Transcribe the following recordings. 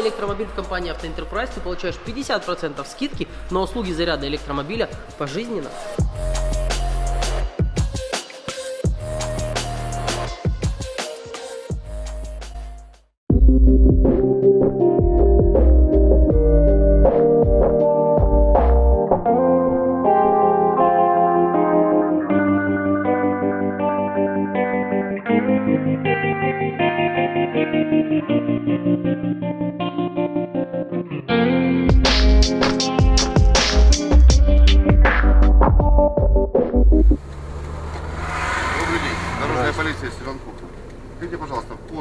Электромобиль в компании Автоэнтерпрайз, ты получаешь 50% скидки на услуги заряда электромобиля пожизненно. Добрий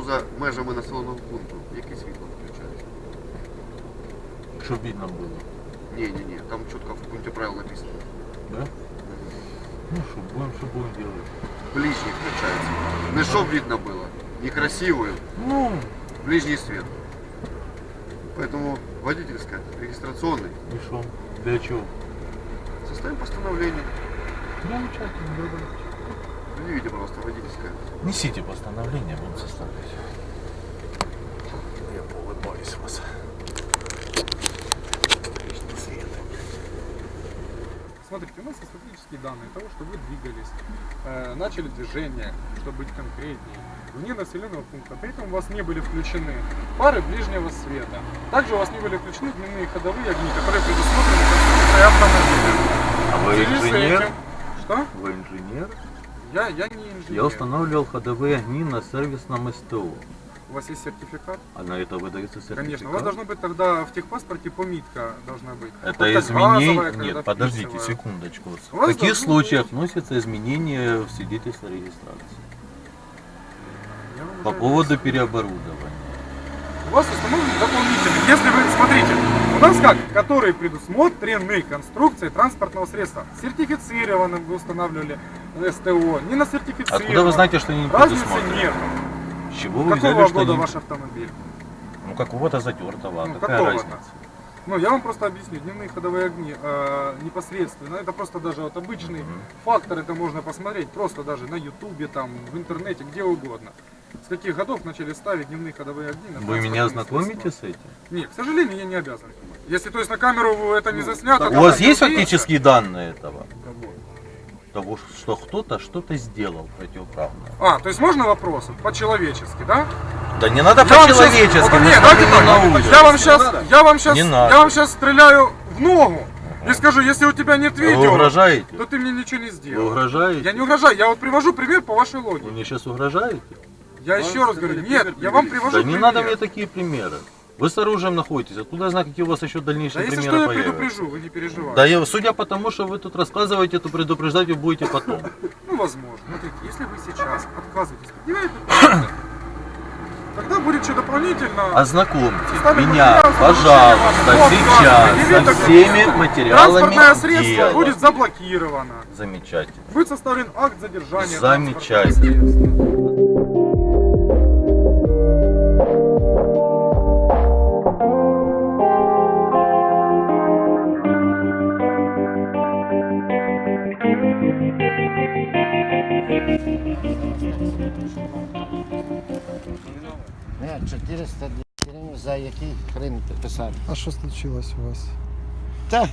поза межами населеного пункту, які світло включають? Щоб видно було. Ні, ні, ні, там чітко в пункті правил написано. Да? Ну що, будемо, що будемо делать. Ближний включается. Не чтоб видно было, некрасивую, Ну, ближний свет. Поэтому водительская, регистрационный. і що? Для чого? Составим постановление. Замечательно, добре. Предъявите, пожалуйста, водительское. Несите постановление, будем составлять. Я поулыбаюсь вас. Смотрите, у нас есть данные того, что вы двигались, э, начали движение, чтобы быть конкретнее, вне населенного пункта. При этом у вас не были включены фары ближнего света. Также у вас не были включены дневные ходовые огни, которые предусмотрены конструкцией автомобиля. А вы инженер? этим- Что? Вы инженер? Я, я не инженер. Я устанавливал ходовые огни на сервисном СТО. У вас есть сертификат? А на это выдается сертификат? Конечно. У вас должно быть тогда в техпаспорте пометка должна быть. Это Вот изменение... газовая, Нет, подождите секундочку. У В каких должно случаях вносятся изменения в свидетельство о регистрации? Я По уже поводу переоборудования. У вас установлен дополнительный. Если вы, смотрите, у нас как, которые предусмотрены конструкцией транспортного средства. Сертифицированным вы устанавливали СТО, не на сертифицированном. Откуда вы знаете, что они не Разницы предусмотрены? нет. С чего вы Какого взяли, что года они... ваш автомобиль? Ну, какого-то затертого. Ну, Какая какого-то. разница? Ну, я вам просто объясню. Дневные ходовые огни э, непосредственно. Это просто даже вот обычный Мгм. фактор. Это можно посмотреть просто даже на ютубе, там, в интернете, где угодно. С каких годов начали ставить дневные ходовые огни на Вы меня знакомите с этим? Нет, к сожалению, я не обязан. Если, то есть, на камеру это не заснято... У вас есть фактические данные этого? Кого? Того, что кто-то что-то сделал противоправное. А, то есть можно вопросы? По-человечески, да? Да не надо Я вам по-человечески, мы Вот, нет, давайте не так. Я вам сейчас, я вам сейчас, Не я вам сейчас стреляю в ногу и скажу, если у тебя нет Вы видео, угрожаете? то ты мне ничего не Вы сделал. угрожаете? Я не угрожаю, я вот привожу пример по вашей Вы логике. мне сейчас угрожаете? Я еще раз говорю, нет, я вам привожу Да не пример. надо мне такие примеры. Вы с оружием находитесь, откуда знаю, какие у вас еще Да дальнейшие если что, примеры я появятся? предупрежу, вы не переживайте. Да я, судя по тому, что вы тут рассказываете, то предупреждать вы будете потом. Ну, возможно. Смотрите, если вы сейчас отказываетесь предъявлять тогда будет что дополнительно. Ознакомьте меня, пожалуйста, сейчас со всеми материалами Транспортное средство дела. будет заблокировано. Замечательно. Будет составлен акт задержания. Замечательно. писати. А що случилось у вас? Та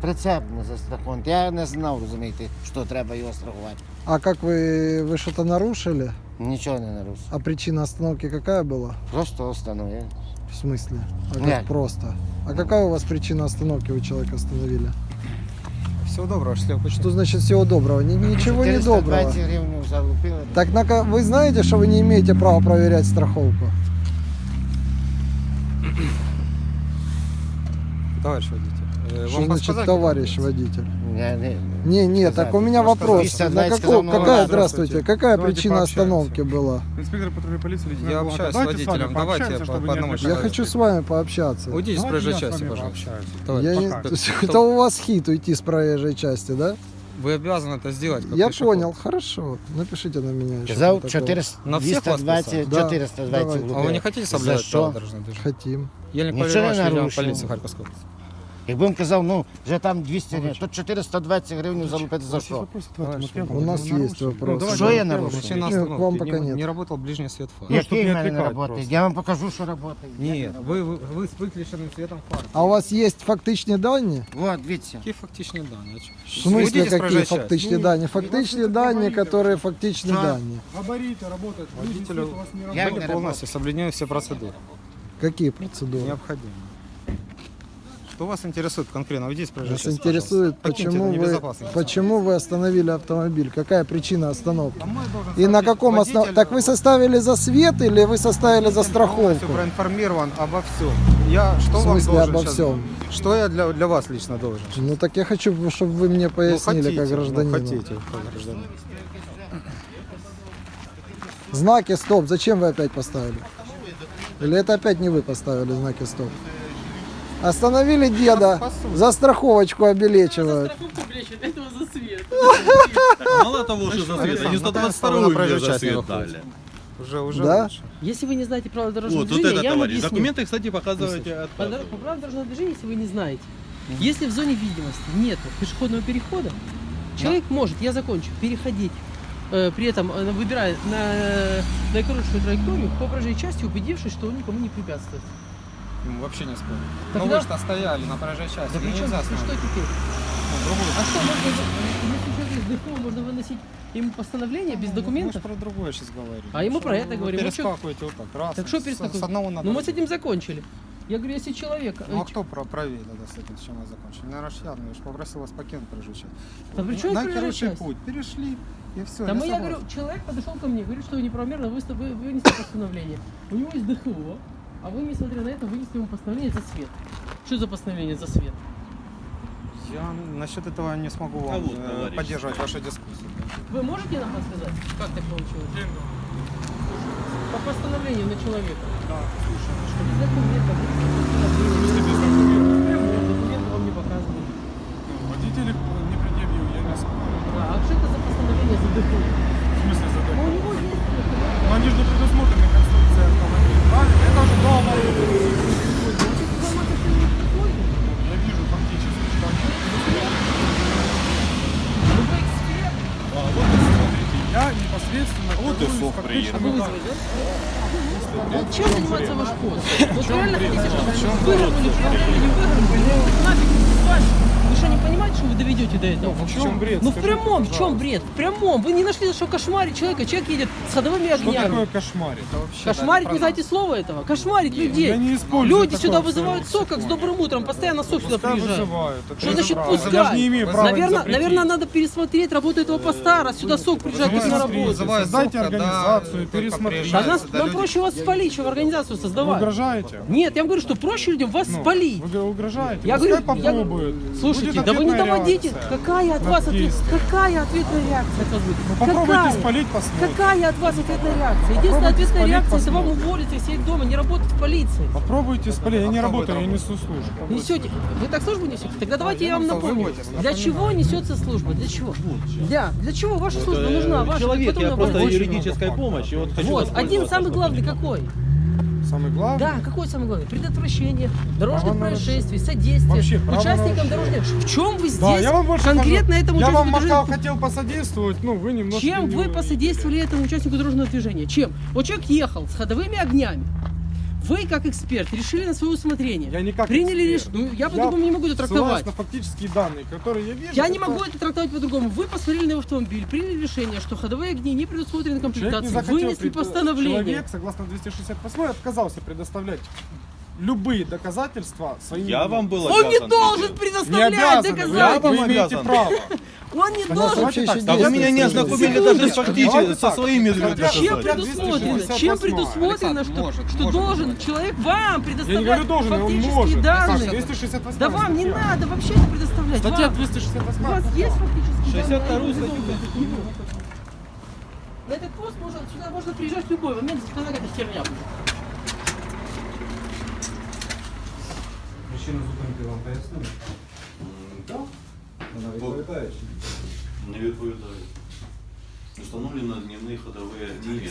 прицеп не застрахований. Я не знав, розумієте, що треба його страхувати. А как вы, вы что-то нарушили? Нічого не нарушив. А причина остановки какая была? Просто остановив. В смысле? А как Нет. просто? А какая у вас причина остановки, вы человека остановили? Всего доброго, счастливого пути. Что значит всего доброго? Ни- ничего не доброго. 420 гривень залупили. Так на, ка- вы знаете, что вы не имеете права проверять страховку? Товарищ водитель. э, Что вам значит товарищ водитель? Я не... Не, Сказать. так у меня Может, вопрос. На какого- какая, здравствуйте, какая Давайте причина пообщаемся. остановки была? Инспектор патрульной полиции лейтенант Я общаюсь с Давайте с вами водителем, давайте по- по одному. Я хочу с вами пообщаться. Уйдите с Давайте проезжей части, пожалуйста. Я не- Это у вас хит уйти с проезжей части, да? Вы обязаны это сделать. Я пешеход. понял, хорошо. Напишите на меня еще. Протокол. 400, На всех вас 220, писать? Да, 420 давайте. А вы не хотите За соблюдать что? правила дорожного движения? Хотим. Ельник не Иванович, полиции Харьковской области. Якби він казав, ну вже там 200 гривень, то 420 гривень залупити за що? У нас есть вопрос. Что я нарушил? Причина Не, к остановки. вам пока не, нет. не работал ближний свет фар. Який в мене не працює? Я вам покажу, що працює. Нет, вы, вы, вы с выключенным светом фар. А у вас есть фактичні дані? Вот, дивіться. Какие фактичные данные? В смысле, Выйдите с какие проезжей части. фактичні дані? Фактичні дані, которые фактичні Що? дані. Габариты работают. Водителю у вас не Я работает. не Я полностью соблюдаю все процедуры. Какие процедуры? Необходимо. Что вас интересует конкретно? С проезжей Нас интересует, почему вы, почему вы остановили автомобиль? Какая причина остановки? И на каком основании? Так вы составили за свет или вы составили за страховку? проинформирован обо всем. Я что В вам смысле должен обо всем? Что я для, для вас лично должен? Ну так я хочу, чтобы вы мне пояснили, ну, хотите, как гражданину. Ну, хотите, как гражданин. Знаки стоп, зачем вы опять поставили? Или это опять не вы поставили знаки стоп? Остановили деда, за страховочку обелечивают. Страховку, блядь, этого за свет. Мало того, что за свет, они на 122 проезжей мне за свет дали. Уже, уже Да? лучше. Если вы не знаете правила дорожного Вот, вот движения, это, я вам товарищ. объясню. Документы, кстати, показываете от По, правилам дорожного движения, если вы не знаете, если в зоне видимости нет пешеходного перехода, человек может, я закончу, переходить, э, при этом э, выбирая на наикоротшую траекторию по проезжей части, убедившись, что он никому не препятствует. Ну, вообще не спорю. Тогда- Но вы что стояли на проезжей части, Да ну, чем нельзя ну, что теперь? Ну, А что, можно, если человек ДФО, можно выносить ему постановление без Ну, документов? Мы же про другое сейчас говорим. А ему про это вы говорим. Ну, перескакиваете вот так, раз. Так что с- перескакивать? С одного на Ну мы с этим закончили. Я говорю, если человек... э, Ну а кто про правее тогда с этим, с чем мы закончили? Наверное, я, ну, я ж попросил вас покинуть проезжую часть. Да при чем На проезжая короче часть? путь, перешли, и все. Там я говорю, человек подошел ко мне, говорит, что вы неправомерно выста- вы- вынесли постановление. У него есть ДХО, а вы, несмотря на это, вынесли ему постановление за свет. Что за постановление за свет? Я насчет этого не смогу вам А вот, э, товарищ. поддерживать вашу дискуссию. Вы можете нам рассказать, как так получилось? По постановлению на человека. Да, слушай, Что без документов, без документа вам не показывают. водитель не предъявил, я не спорю. Да, а что это за постановление за ДХО? В смысле за Ну, у такое? него есть ДХО. Но они же не предусмотрены конструкцией автомобиля, правильно? Это уже дома. Я вижу фактически, что они Ну, вы эксперт. Смотрите, я непосредственно Вот и сок вызвали, да? Вот чем занимается ваш пост? Вот реально хотите, чтобы выгрузили, проверили, не нафиг вами. Вы что, не понимаете, что вы доведете до этого? в чем бред? Ну в Скажите, прямом, в чем бред? В прямом. Вы не нашли, что кошмарить человека. Человек едет с ходовыми Что такое огнями. кошмарить? Кошмарить, не знаете слова этого? Кошмарить людей. я не использую Люди сюда в вызывают сок, как с добрым утром. Постоянно сок сюда приезжает. вызывают. Что значит право. пускай? Даже не имею права Наверное, наверное, надо пересмотреть работу этого поста, раз сюда сок приезжает как на работу. Создайте организацию, пересмотрите. Да нас, нам проще вас спалить, чем организацию Вы создавать. угрожаете? Нет, я вам говорю, что проще людям вас Ну, спалить. Вы угрожаете? Я говорю, я- попробуют. Слушайте, Будет да вы не доводите. реакция. Какая от вас ответ, какая ответная реакция от вас будет? Ну, попробуйте какая? спалить, посмотрим. Какая от вас ответная реакция? Единственная Попробуйте ответная реакция это вам посмотрим. уволиться и сидеть дома, не работать в полиции. Попробуйте спалить. Я не работаю, я будет несу службу. Несете. Вы так службу несете? Тогда давайте я вам напомню. Для чего несется служба? Для чего? Для, для чего ваша служба нужна? Ваша, Человек, я просто юридическая помощь. И вот хочу Вот, один самый главный какой? Самый главный. Да, какой самый главный? Предотвращение дорожных Право происшествий, содействие Вообще, участникам дорожных. В чем вы здесь Да, я вам больше конкретно скажу. этому Я вам участнику Макал дорожного- хотел посодействовать, ну вы немножко... Чем не вы посодействовали этому участнику дорожного движения? Чем? Вот человек ехал с ходовыми огнями. Вы, как эксперт, решили на свое усмотрение. Я не как Приняли эксперт. решение. Ну, я по-другому не могу это трактовать. на фактические данные, которые я вижу. Я не это могу это трактовать по-другому. Вы посмотрели на его автомобиль, приняли решение, что ходовые огни не предусмотрены не комплектацией, вынесли пред- постановление. Человек, согласно 268, отказался предоставлять любые доказательства своим... Я вам был Он не обязан должен не предоставлять обязаны, доказательства. вы вам имеете обязан. право. Он не должен. Да вы меня не ознакомили даже фактически, со своими Чем доказательствами. предусмотрено? Чем предусмотрено, что, может, что может должен человек вам Я предоставлять говорю должен, он фактические данные? Саша, 268 Да вам не надо вообще это предоставлять. Статья Вам. 268. У вас есть фактические 62 данные? статью. На этот пост можно, сюда можно приезжать в любой момент, если какая-то херня будет. Причину зупинки вам пояснили? Так. Вона відповідає Не відповідаю. Установлено дневные ходовые огни.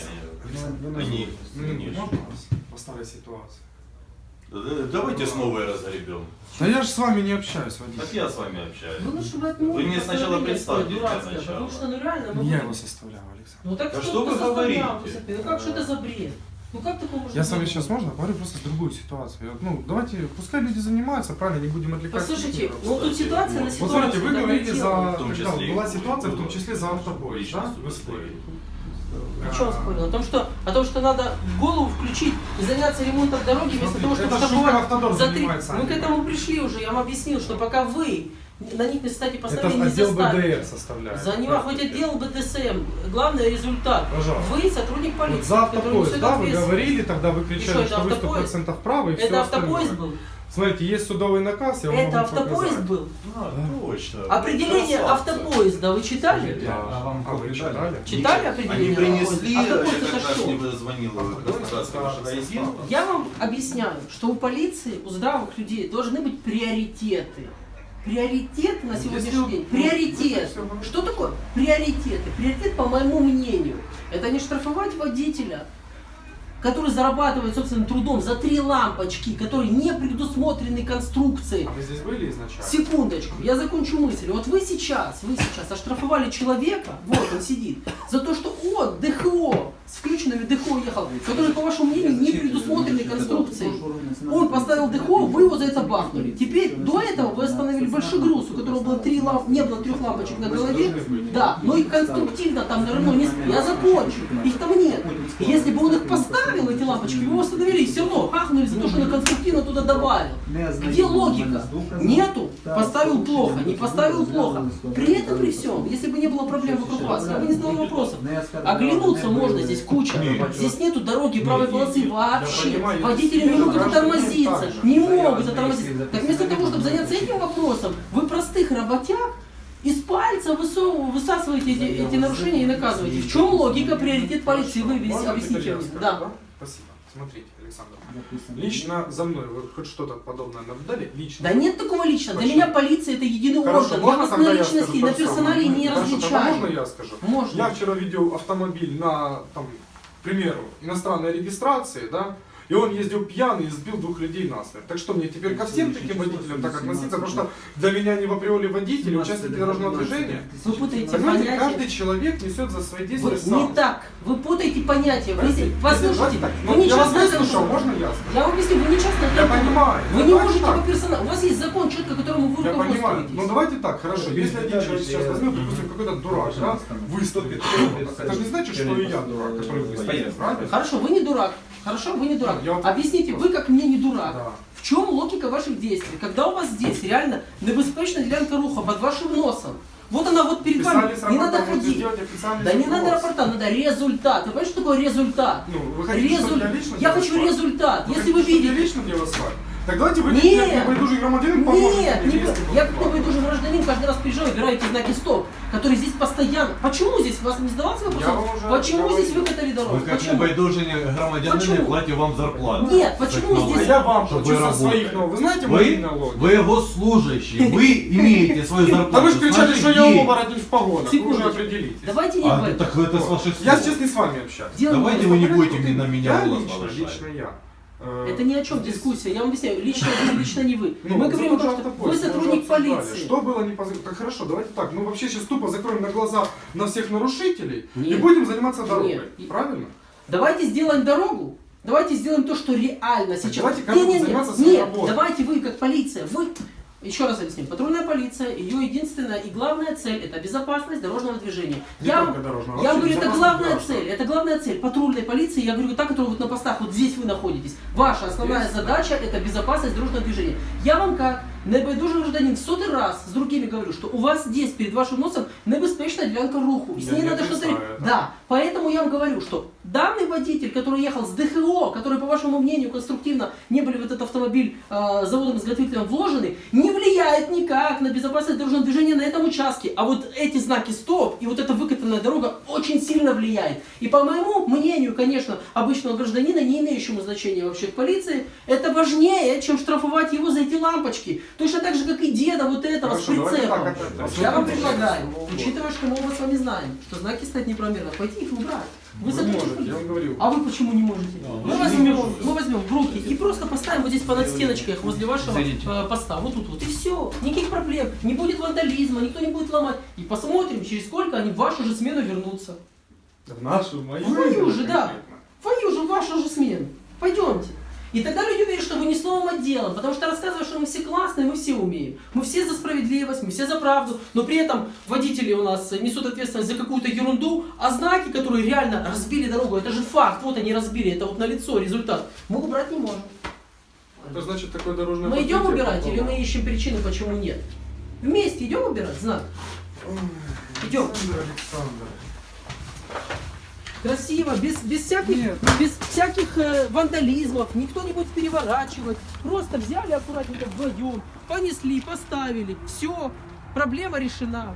Они, Ну, конечно. По старой ситуации. Э, Давайте снова разгребем. Да я же с вами не общаюсь, Так водитель. я с вами общаюсь. Вы лучше бы отменили Вы мне сначала постановление свое представьте для дурацкое, начала. Потому что, ну реально, мы Не я будем- его составлял, Александр. Ну так Да что, что вы ты составлял, говорите? Константин? Ну как, что это за бред? Ну как такое может Я с вами сейчас можно говорю просто с другую ситуацию. Я- Ну, давайте, пускай люди занимаются, правильно, не будем отвлекать. Послушайте, ну тут ситуация на Вот ситуацию. смотрите, вы говорите за... В том числе и была ситуация, в том числе за автобой, да? Вы спорили. О чем спорил? О том, что, о том, что надо голову включить и заняться ремонтом дороги вместо того, чтобы Автодор за три... занимается, а Мы к этому пришли уже, я вам объяснил, что пока вы на них, кстати, Это поставили не отдел. БДР составляет. За него Да. хоть отдел БДСМ. Главный результат. Пожалуйста. Вы сотрудник полиции, Вот за который автопоезд, да, вы говорили, тогда вы что, кричали, это что вы автопоезд? 100% правы и все Это автопоезд остальное. был? Смотрите, есть судовый наказ, я вам Это автопоезд показать. был? А, точно. Определение Красавцы. автопоезда вы читали? Да. А вы читали? Читали Они определение принесли, автопоезда? Автопоезд это что? звонил. Я вам объясняю, что у полиции, у здравых людей должны быть приоритеты. Приоритет на сегодняшний день. Приоритет. Что такое приоритеты? Приоритет, по моему мнению, это не штрафовать водителя, который зарабатывает собственным трудом за три лампочки, которые не предусмотрены конструкцией. А вы здесь были изначально? Секундочку, я закончу мысль. Вот вы сейчас, вы сейчас оштрафовали человека, вот он сидит, за то, что он ДХО, с включенными ДХО ехал, который, по вашему мнению, не предусмотрены конструкцией. Он поставил ДХО, вы его за это бахнули. Теперь, до этого вы остановили большой груз, у которого было три ламп, не было трех лампочек на голове, да, но и конструктивно там на Рено не Я закончу, их там нет. Если бы он их поставил, эти лампочки, вы его остановили, все равно хахнули за то, что он конструктивно туда добавил. Где логика? Нету. Поставил плохо, не поставил плохо. При этом, при всем, если бы не было проблем вокруг вас, я бы не задал вопросов. Оглянуться можно здесь куча. Здесь нету дороги правой полосы вообще. понимаю, Водители не могут же. Не могут оттормозиться. вместе, Так вместо того, чтобы заняться этим вопросом, вы простых работяг из пальца высовываете, высасываете эти, эти нарушения и наказываете. В чем логика, приоритет полиции? Вы объясните Да. Спасибо. Смотрите, Александр. Лично за мной вы хоть что-то подобное наблюдали? Лично. Да нет такого лично. Для Почему? меня полиция это единый Хорошо, орган. Я можно вас тогда на я личности, на персонале самое? не Хорошо, различаю. можно я скажу? Можно. Я вчера видел автомобиль на, там, к примеру, иностранной регистрации, да, и он ездил пьяный и сбил двух людей насмерть. Так что мне теперь ко всем таким водителям так относиться, потому что для меня не в априори водители, участники дорожного движения. Вы путаете Понимаете, понятия. каждый человек несет за свои действия Вы, сам. не так. Вы путаете понятия. Вы, послушайте, так, вы ну, не я вас выслушал, можно я скажу? Я вам объясню, вы не частная Я понимаю. Вы Ну, не можете по персоналу. У вас есть закон, четко которому вы Я понимаю. руководствуетесь. Ну давайте так, хорошо. Если один человек сейчас возьмет, допустим, какой-то дурак, да, выступит, это же не значит, что и я дурак, который выступит, правильно? Хорошо, вы не дурак. Хорошо, вы не дурак. Я Объясните, вы как мне не дурак. Да. В чем логика ваших действий? Когда у вас здесь реально небезпечная ділянка руха под вашим носом. Вот она вот перед вами. Не надо ходить. сделать Да не надо рапорта, надо результат. Вы понимаете, что такое результат? Ну, вы хотите, Резуль- я лично Я хочу результат. Вы Если хотите, вы чтобы я видите... лично делал свадьбу? Так давайте вы, Нет. как громадянин, поможете Нет, не, я как небойдужий гражданин каждый раз приезжаю, убираете знаки стоп, которые здесь постоянно. Почему здесь вас не задавался вопрос? Уже Почему говорил. здесь выкатали дорогу? Вы как громадянин Почему? платим вам зарплату. Нет, почему Так, А здесь- я вам плачу со своих налогов. Вы знаете мои Вы, налоги? вы его служащий, вы имеете свою зарплату. Да вы же кричали, что я оборотень в погонах. Вы уже определитесь. Давайте не А, так это с ваших слов. Я сейчас не с вами общаюсь. Давайте вы не будете на меня Я голос лично, повышать. лично я. Э, Это ни о чем здесь- дискуссия. Я вам объясняю. Лично вы, лично не вы. Ну, Мы говорим о том, что вы сотрудник полиции. Что было не поз- Так хорошо, давайте так. Мы вообще сейчас тупо закроем на глаза на всех нарушителей и Нет. будем заниматься дорогой. Нет. Правильно? Давайте сделаем дорогу. Давайте сделаем то, что реально сейчас. давайте каждый Не-не-не, заниматься своей Нет, работой. давайте вы как полиция, вы еще раз объясню. Патрульная полиция, ее единственная и главная цель это безопасность дорожного движения. Не я, дорожного, я говорю, это главная граждан. цель. Это главная цель патрульной полиции. Я говорю, та, которая вот на постах, вот здесь вы находитесь. Ваша основная Здесь, да. задача это безопасность дорожного движения. Я вам как небайдужий гражданин в сотый раз с другими говорю, что у вас здесь перед вашим носом небезпечна ділянка руху. И с Я ней не надо что-то... Да, поэтому я вам говорю, что данный водитель, который ехал с ДХО, который, по вашему мнению, конструктивно не были в этот автомобиль э, заводом-изготовителем вложены, не влияет никак на безопасность дорожного движения на этом участке. А вот эти знаки стоп и вот эта выкатанная дорога очень сильно влияет. И по моему мнению, конечно, обычного гражданина, не имеющему значения вообще в полиции, это важнее, чем штрафовать его за эти лампочки. Точно так же, как и деда вот этого Хорошо, с прицепом. так, это- Я вам предлагаю, это- учитывая, что мы оба с вами знаем, что знаки стоят неправомерно, пойти их убрать. Вы сотрудник можете, я вам говорю. А вы почему не можете? Мы возьмем, мы возьмем в руки и просто поставим вот здесь по надстеночках возле вашего э, поста. Вот тут вот. И все. Никаких проблем. Не будет вандализма, никто не будет ломать. И посмотрим, через сколько они в вашу же смену вернутся. В нашу, мою. В мою же, да. В твою же, в вашу же смену. Пойдемте. И тогда люди уверят, что вы не с новым отделом, потому что рассказывают, что мы все классные, мы все умеем. Мы все за справедливость, мы все за правду, но при этом водители у нас несут ответственность за какую-то ерунду, а знаки, которые реально разбили дорогу, это же факт, вот они разбили, это вот на лицо результат, мы убрать не можем. Это значит такое дорожное Мы идем убирать или мы ищем причины, почему нет? Вместе идем убирать знак? Идем. Александр, Александр. Красиво, без, без всяких, без всяких э, вандализмов, никто не будет переворачивать. Просто взяли аккуратненько вдвоем, понесли, поставили, все, проблема решена.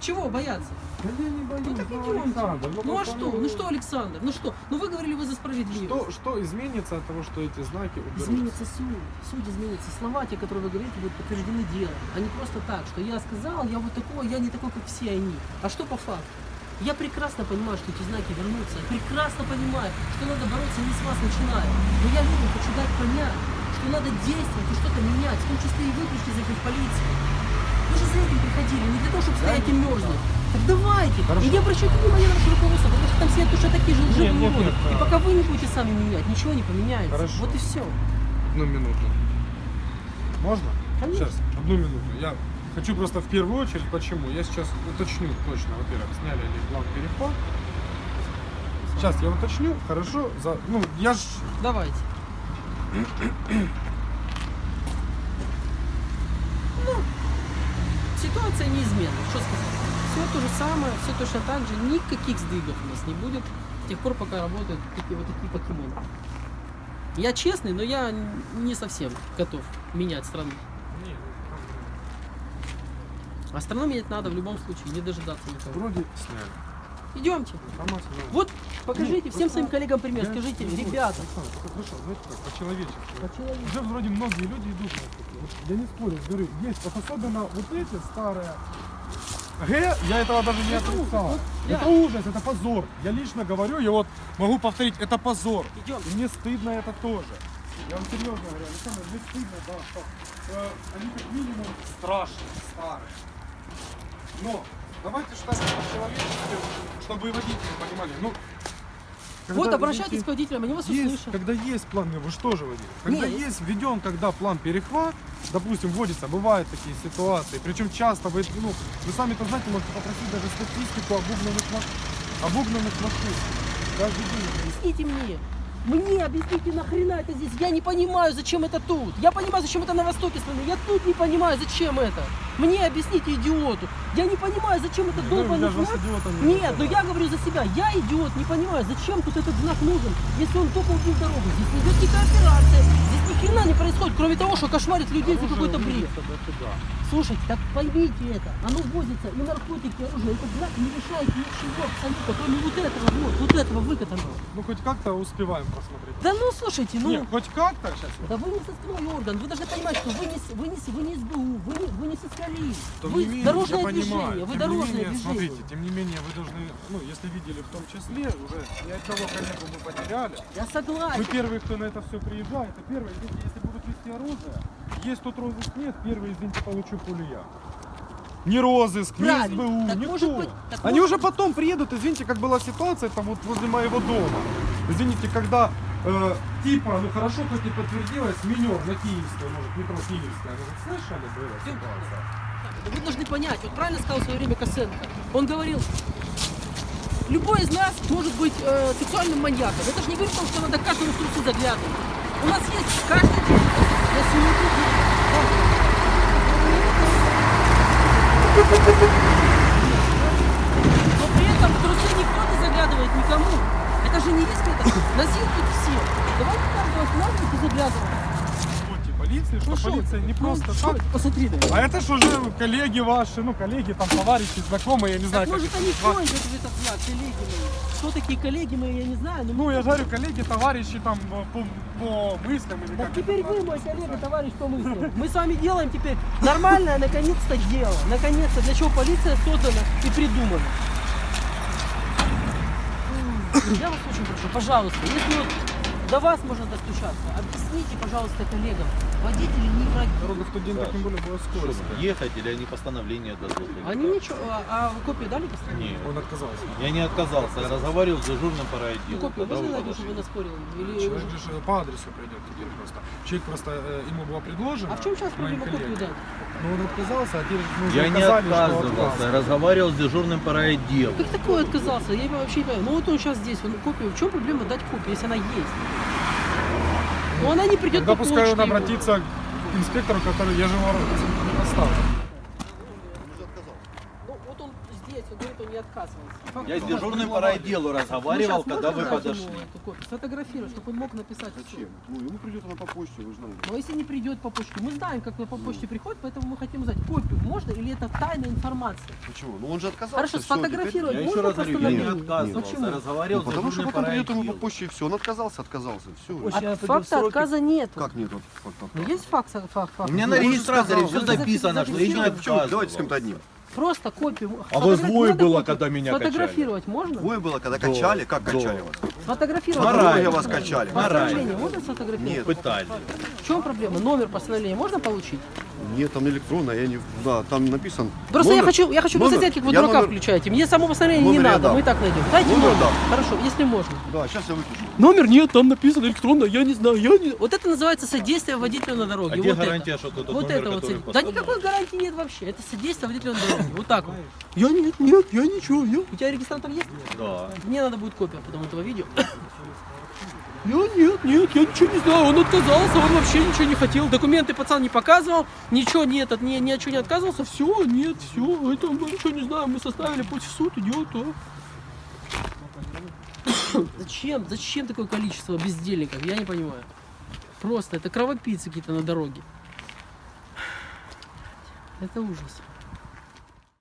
Чего бояться? Да я не боюсь, Ну так ну, идемте. Александр, Ну а что? Ну что, Александр? Ну что? Ну вы говорили, вы за справедливость. Что, что изменится от того, что эти знаки уберутся? Изменится суть, суть изменится. Слова, те, которые вы говорите, будут подтверждены делом. А не просто так, что я сказал, я вот такой, я не такой, как все они. А что по факту? Я прекрасно понимаю, что эти знаки вернутся. Я прекрасно понимаю, что надо бороться не с вас начиная. Но я людям хочу дать понять, что надо действовать и что-то менять, в том числе и вы пришли за этим в полицию. Вы же за этим приходили, не для того, чтобы стоять и мерзнуть. Так давайте. И не обращайте внимания на ваше руководство, потому что там сидят точно такие же лживые Нет, нет, нет, И да. пока вы не будете сами менять, ничего не поменяется. Хорошо. Вот и все. Одну минуту. Можно? Конечно. Сейчас, одну минуту. Я хочу просто в первую очередь, почему. Я сейчас уточню точно, во-первых, сняли ли план переход. Сейчас я уточню, хорошо, за, ну, я ж, Давайте. Ну, ситуация неизменна, что сказать. Все то же самое, все точно так же, никаких сдвигов у нас не будет, с тех пор, пока работают такие вот такие покемоны. Я честный, но я не совсем готов менять страну. А страну менять надо в любом случае, не дожидаться никого. вроде сняли. Идемте. Информация, да. Вот покажите Нет, всем просто своим коллегам пример. Я- Скажите, ну, ребята, только Хорошо, знаете как, по-человечески. По-человечески. Уже вроде многие люди идут на это. Вот я не спорю, говорю, есть, вот особенно вот эти старые. Г, я этого даже не Это отрицал. вот, Это реально. ужас, это позор. Я лично говорю, и вот могу повторить, это позор. идем. И мне стыдно это тоже. Я вам серьезно говорю, Александр, мне стыдно, да, что э, они как минимум страшные, старые. Но давайте считать по-человечески, чтобы и водители понимали. Ну, Вот обращайтесь извините, к водителям, они вас есть, услышат. когда есть план, вы что же водитель? Когда Не, есть введен, когда план перехват, допустим, вводится, бывают такие ситуации, причем часто вы, ну, вы сами-то знаете, можете попросить даже статистику обугнанных, обугнанных машин. Каждый день. Объясните мне. Мне объясните, нахрена это здесь? Я не понимаю, зачем это тут. Я понимаю, зачем это на востоке страны. Я тут не понимаю, зачем это. Мне объясните, идиоту. Я не понимаю, зачем это Ну, долбанный знак. не Нет, но я говорю за себя. Я идиот, не понимаю, зачем тут этот знак нужен, если он только убил дорогу. Здесь не идет никакая операция. Ни хрена не происходит, кроме того, что кошмарит людей за какой-то бред. Слушайте, так поймите это. Оно возится и наркотики, и оружие. Этот знак не решает ничего абсолютно, кроме вот этого вот, вот этого выкатанного. Ну, хоть как-то успеваем посмотреть. Да ну слушайте, ну. Нет, хоть как-то сейчас. Да вы не составной орган, вы должны понимать, что вы не, вы не, вы не СБУ, вы не, вы не соскали. Тем Вы не менее, дорожное понимаю, движение, вы тем дорожное не менее, движение. Смотрите, тем не менее, вы должны, ну, если видели в том числе, уже ни одного коллегу мы потеряли. Я согласен. Вы первые, кто на это все приезжает, это первое, извините, если будут вести оружие, есть тут розыск нет, первый, извините, получу пулю я. Ни розыск, Правильно. СБУ, Так никто. может быть- так Они может уже потом приедут, извините, как была ситуация там вот возле моего дома. Извините, когда э, типа, ну хорошо, хоть не подтвердилось, минер на Киевской, может, метро Киевская, вот слышали была ситуация? Вы должны понять, вот правильно сказал в свое время Косенко. Он говорил, любой из нас может быть э, сексуальным маньяком. Это же не говорит о том, что надо каждому в трусы заглядывать. У нас есть каждый день. Я сегодня- Но при этом в трусы никто не заглядывает никому. Это же не риск, это насилуют все. Давайте каждого останавливать и заглядывать. Полиции, что Ну полиция не Ну, просто шо так. Посмотри меня. А это ж уже коллеги ваши, ну коллеги, там товарищи, знакомые, я не знаю, Так может они пользуются в этот знак, коллеги мои. Кто такие коллеги мои, я не знаю. Но Ну, я же говорю, коллеги, товарищи там по, по мыслям или Так как теперь вы, мой коллега, товарищ по мыслям. Мы с вами делаем теперь нормальное, наконец-то, дело. Наконец-то, для чего полиция создана и придумана. Я вас очень прошу, пожалуйста, если вот до вас можно достучаться, объясните, пожалуйста, коллегам, водители не. Дорога в тот день так тем более была скользкая. ехать или они постановление дадут? Они как? ничего, а, а вы копию дали постановление? Нет. Он отказался. Я не отказался, я разговаривал с дежурным по Ну, райотделу. копию когда можно вы найти, чтобы подошли. вы наспорили? Или Человек же по адресу придет теперь просто. Человек просто, э, ему было предложено. А в чем сейчас проблема копию дать? Ну он отказался, а теперь мы уже Я не что отказывался, я разговаривал с дежурным по райотделу. Как такое отказался? Я вообще не понимаю. Ну вот он сейчас здесь, он копию. В чем проблема дать копию, если она есть? Ну она не придет Тогда по пускай он обратится к инспектору, который я же его оставил. Ну вот он здесь, он говорит, он не отказывался. Я с дежурным по райотделу Ну, разговаривал, когда вы подошли. Сфотографировать, чтобы он мог написать все. Ну, ему придет она по почте, вы знаете. Но если не придет по почте, мы знаем, как по почте приходит, поэтому мы хотим узнать, копию можно или это тайная информация. Почему? Ну, он же отказался. Хорошо, сфотографировать Я можно еще раз говорю, я не отказывался, Почему? разговаривал Ну, потому что потом придет ему по почте и все. Он отказался, отказался. Все. А в факта отказа нет. Как нет? Вот, факт Ну, есть факт, факт, факт. У меня на регистраторе все записано, что я зафиксировал. Почему? Давайте с кем-то одним. Просто копию. А вас двое было, копию. когда меня качали? Сфотографировать можно? Двое было, когда Да, качали. Как да. качали вас? Можно? рай. вас качали. Постановление можно сфотографировать? Нет. Пытали. В чем проблема? Номер постановления можно получить? Нет, там электронно, я не... Да, там написан... Просто я номер. хочу, я хочу Номер. посмотреть, как вы Я дурака номер- включаете. Мне само постановление не Номер я надо, дам. мы и так найдем. Дайте Номер номер. дам. Хорошо, если можно. Да, сейчас я выпишу. Номер нет, там написано электронно, я не знаю, я не... Вот это называется содействие водителю на дороге. А где вот это. гарантия, что это Вот номер, это вот. содействие. Да никакой гарантии нет вообще. Это содействие водителю на дороге. Вот так вот. Я нет, нет, я ничего, я... У тебя регистратор есть? Да. Мне надо будет копия потом этого видео. Я нет, нет, я ничего не знаю, он отказался, он вообще ничего не хотел, документы пацан не показывал, ничего не этот, ни, ни от чего не отказывался, все, нет, все, это мы ничего не знаем, мы составили, пусть в суд идет, а. Зачем, зачем такое количество бездельников, я не понимаю. Просто, это кровопийцы какие-то на дороге. Это ужас.